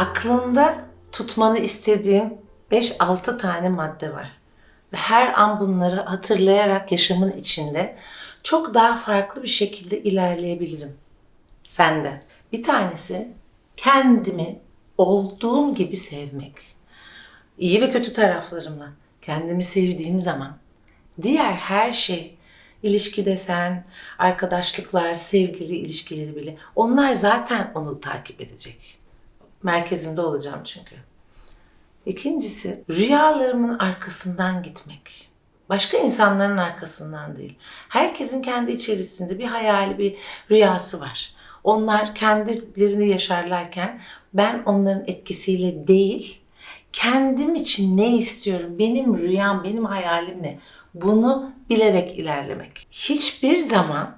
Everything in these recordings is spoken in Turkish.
Aklında tutmanı istediğim 5-6 tane madde var. Ve her an bunları hatırlayarak yaşamın içinde çok daha farklı bir şekilde ilerleyebilirim. Sen de. Bir tanesi kendimi olduğum gibi sevmek. İyi ve kötü taraflarımla kendimi sevdiğim zaman diğer her şey ilişki desen, arkadaşlıklar, sevgili ilişkileri bile onlar zaten onu takip edecek. Merkezimde olacağım çünkü. İkincisi rüyalarımın arkasından gitmek. Başka insanların arkasından değil. Herkesin kendi içerisinde bir hayali, bir rüyası var. Onlar kendilerini yaşarlarken ben onların etkisiyle değil, kendim için ne istiyorum, benim rüyam, benim hayalim ne? Bunu bilerek ilerlemek. Hiçbir zaman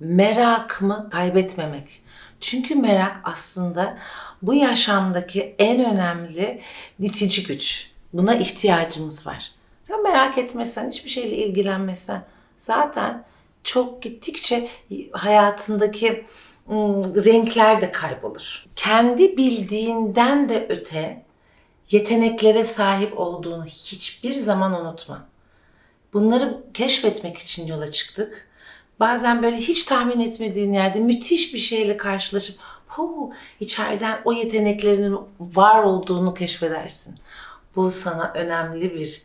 merakımı kaybetmemek. Çünkü merak aslında bu yaşamdaki en önemli itici güç. Buna ihtiyacımız var. Sen merak etmezsen, hiçbir şeyle ilgilenmezsen zaten çok gittikçe hayatındaki renkler de kaybolur. Kendi bildiğinden de öte yeteneklere sahip olduğunu hiçbir zaman unutma. Bunları keşfetmek için yola çıktık. Bazen böyle hiç tahmin etmediğin yerde müthiş bir şeyle karşılaşıp hu içeriden o yeteneklerinin var olduğunu keşfedersin. Bu sana önemli bir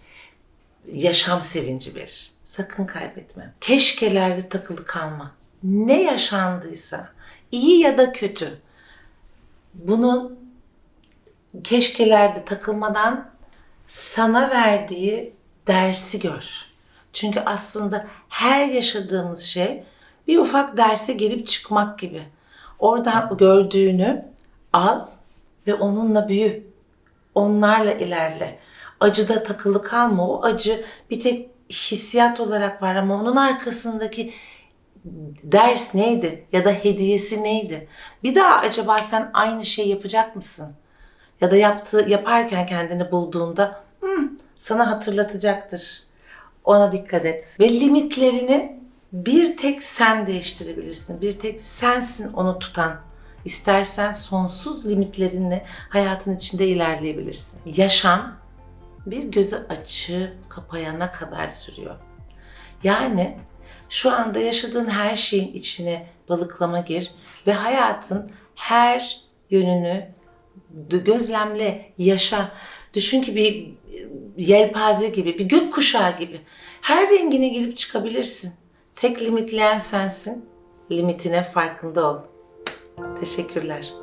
yaşam sevinci verir. Sakın kaybetme. Keşkelerde takılı kalma. Ne yaşandıysa, iyi ya da kötü, bunun keşkelerde takılmadan sana verdiği dersi gör. Çünkü aslında her yaşadığımız şey bir ufak derse girip çıkmak gibi. Oradan gördüğünü al ve onunla büyü. Onlarla ilerle. Acıda takılı kalma. O acı bir tek hissiyat olarak var ama onun arkasındaki ders neydi ya da hediyesi neydi? Bir daha acaba sen aynı şey yapacak mısın? Ya da yaptığı yaparken kendini bulduğunda "Hmm, sana hatırlatacaktır. Ona dikkat et. Ve limitlerini bir tek sen değiştirebilirsin. Bir tek sensin onu tutan. İstersen sonsuz limitlerinle hayatın içinde ilerleyebilirsin. Yaşam bir gözü açıp kapayana kadar sürüyor. Yani şu anda yaşadığın her şeyin içine balıklama gir ve hayatın her yönünü gözlemle, yaşa. Düşün ki bir yelpaze gibi, bir gökkuşağı gibi. Her rengine girip çıkabilirsin. Tek limitleyen sensin. Limitine farkında ol. Teşekkürler.